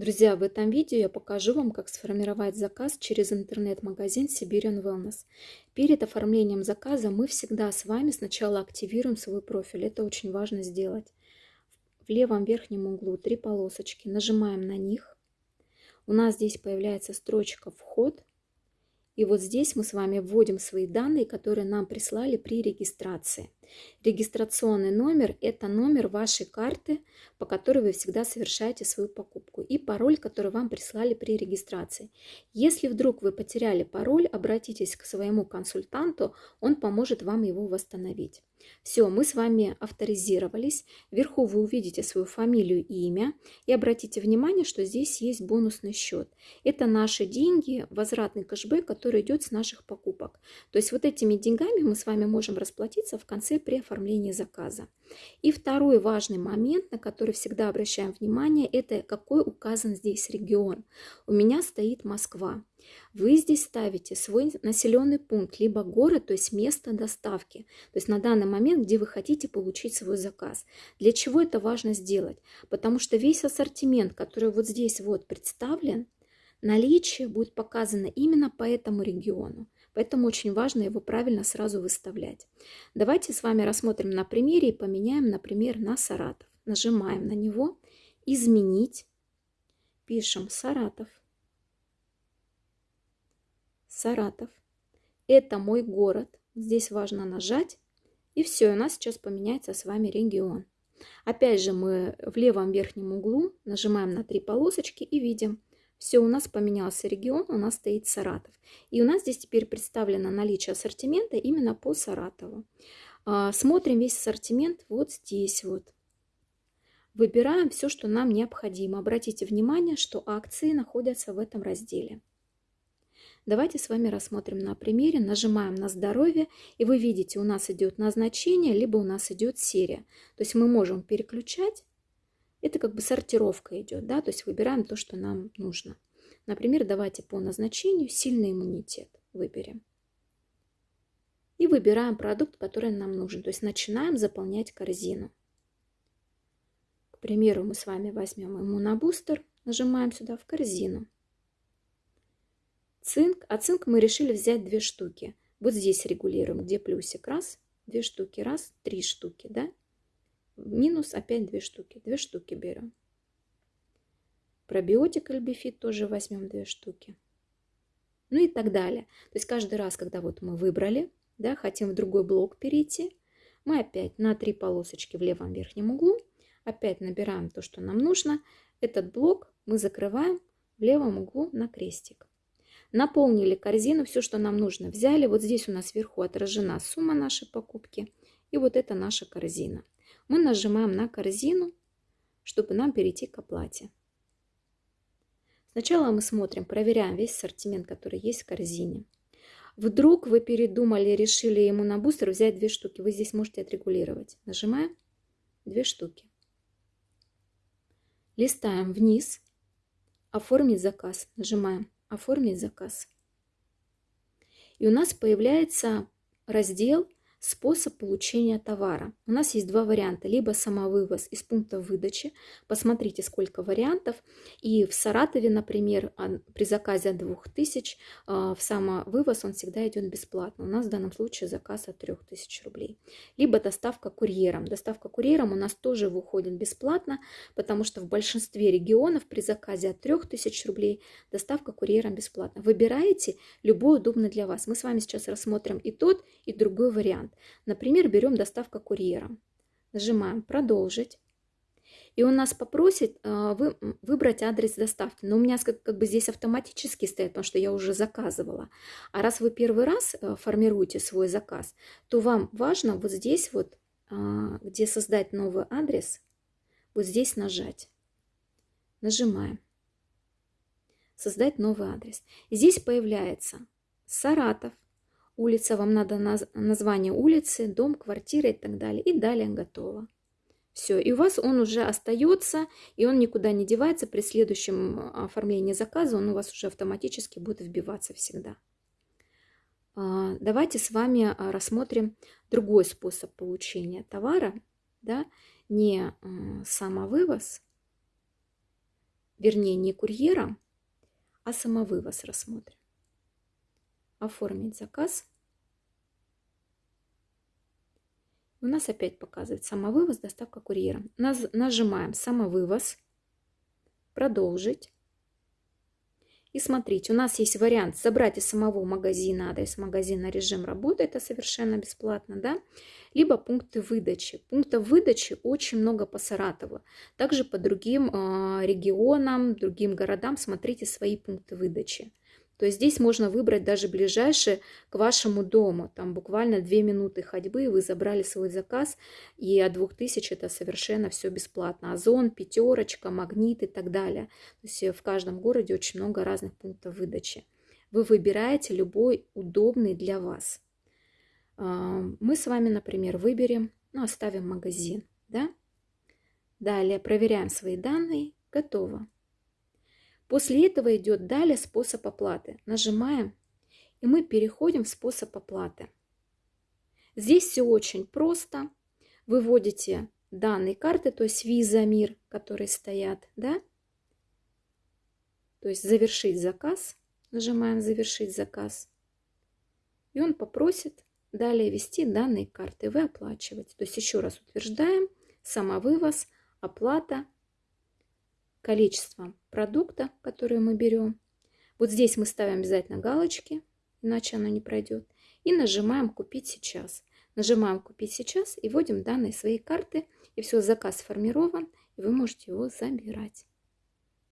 Друзья, в этом видео я покажу вам, как сформировать заказ через интернет-магазин Siberian Wellness. Перед оформлением заказа мы всегда с вами сначала активируем свой профиль. Это очень важно сделать. В левом верхнем углу три полосочки. Нажимаем на них. У нас здесь появляется строчка «Вход». И вот здесь мы с вами вводим свои данные, которые нам прислали при регистрации. Регистрационный номер – это номер вашей карты, по которой вы всегда совершаете свою покупку, и пароль, который вам прислали при регистрации. Если вдруг вы потеряли пароль, обратитесь к своему консультанту, он поможет вам его восстановить. Все, мы с вами авторизировались. Вверху вы увидите свою фамилию и имя. И обратите внимание, что здесь есть бонусный счет. Это наши деньги, возвратный кэшбэк, который идет с наших покупок. То есть вот этими деньгами мы с вами можем расплатиться в конце при оформлении заказа. И второй важный момент, на который всегда обращаем внимание, это какой указан здесь регион. У меня стоит Москва. Вы здесь ставите свой населенный пункт, либо город, то есть место доставки, то есть на данный момент, где вы хотите получить свой заказ. Для чего это важно сделать? Потому что весь ассортимент, который вот здесь вот представлен, наличие будет показано именно по этому региону. Поэтому очень важно его правильно сразу выставлять. Давайте с вами рассмотрим на примере и поменяем, например, на Саратов. Нажимаем на него «Изменить». Пишем «Саратов». Саратов. Это мой город. Здесь важно нажать. И все, у нас сейчас поменяется с вами регион. Опять же мы в левом верхнем углу нажимаем на три полосочки и видим, все, у нас поменялся регион, у нас стоит Саратов. И у нас здесь теперь представлено наличие ассортимента именно по Саратову. А, смотрим весь ассортимент вот здесь вот. Выбираем все, что нам необходимо. Обратите внимание, что акции находятся в этом разделе. Давайте с вами рассмотрим на примере. Нажимаем на здоровье, и вы видите, у нас идет назначение, либо у нас идет серия. То есть мы можем переключать это как бы сортировка идет, да, то есть выбираем то, что нам нужно. Например, давайте по назначению сильный иммунитет выберем. И выбираем продукт, который нам нужен. То есть начинаем заполнять корзину. К примеру, мы с вами возьмем иммунобустер, нажимаем сюда в корзину. Цинк. А цинк мы решили взять две штуки. Вот здесь регулируем, где плюсик. Раз, две штуки, раз, три штуки, да? Минус опять две штуки. Две штуки берем. Пробиотик альбифит тоже возьмем две штуки. Ну и так далее. То есть каждый раз, когда вот мы выбрали, да, хотим в другой блок перейти, мы опять на три полосочки в левом верхнем углу, опять набираем то, что нам нужно. Этот блок мы закрываем в левом углу на крестик. Наполнили корзину, все, что нам нужно, взяли. Вот здесь у нас сверху отражена сумма нашей покупки. И вот это наша корзина мы нажимаем на корзину, чтобы нам перейти к оплате. Сначала мы смотрим, проверяем весь ассортимент, который есть в корзине. Вдруг вы передумали, решили ему на бустер взять две штуки. Вы здесь можете отрегулировать. Нажимаем две штуки. Листаем вниз. Оформить заказ. Нажимаем оформить заказ. И у нас появляется раздел Способ получения товара. У нас есть два варианта. Либо самовывоз из пункта выдачи. Посмотрите, сколько вариантов. И в Саратове, например, при заказе от 2000 а, в самовывоз он всегда идет бесплатно. У нас в данном случае заказ от 3000 рублей. Либо доставка курьером. Доставка курьером у нас тоже выходит бесплатно, потому что в большинстве регионов при заказе от 3000 рублей доставка курьером бесплатно. Выбираете любой удобный для вас. Мы с вами сейчас рассмотрим и тот, и другой вариант вариант. Например, берем доставка курьером. Нажимаем «Продолжить». И он нас попросит э, вы, выбрать адрес доставки. Но у меня как, как бы здесь автоматически стоит, потому что я уже заказывала. А раз вы первый раз э, формируете свой заказ, то вам важно вот здесь вот, э, где создать новый адрес, вот здесь нажать. Нажимаем. Создать новый адрес. Здесь появляется Саратов, улица, вам надо наз название улицы, дом, квартира и так далее. И далее готово. Все, и у вас он уже остается, и он никуда не девается. При следующем а, оформлении заказа он у вас уже автоматически будет вбиваться всегда. А, давайте с вами а, рассмотрим другой способ получения товара. Да? Не самовывоз, вернее не курьера, а самовывоз рассмотрим. Оформить заказ. У нас опять показывает самовывоз, доставка курьером. Нажимаем самовывоз, продолжить. И смотрите, у нас есть вариант забрать из самого магазина адрес магазина, режим работы, это совершенно бесплатно, да, либо пункты выдачи. Пунктов выдачи очень много по Саратову. Также по другим э, регионам, другим городам смотрите свои пункты выдачи. То здесь можно выбрать даже ближайший к вашему дому. Там буквально 2 минуты ходьбы, вы забрали свой заказ, и от 2000 это совершенно все бесплатно. Озон, пятерочка, магнит и так далее. То есть в каждом городе очень много разных пунктов выдачи. Вы выбираете любой удобный для вас. А, мы с вами, например, выберем, ну, оставим магазин, да? Далее проверяем свои данные. Готово. После этого идет далее способ оплаты. Нажимаем, и мы переходим в способ оплаты. Здесь все очень просто. Выводите данные карты, то есть Visa, Мир, которые стоят, да? То есть завершить заказ. Нажимаем завершить заказ. И он попросит далее ввести данные карты. Вы оплачиваете. То есть еще раз утверждаем самовывоз, оплата количество продукта, который мы берем. Вот здесь мы ставим обязательно галочки, иначе оно не пройдет. И нажимаем «Купить сейчас». Нажимаем «Купить сейчас» и вводим данные своей карты. И все, заказ сформирован, и вы можете его забирать.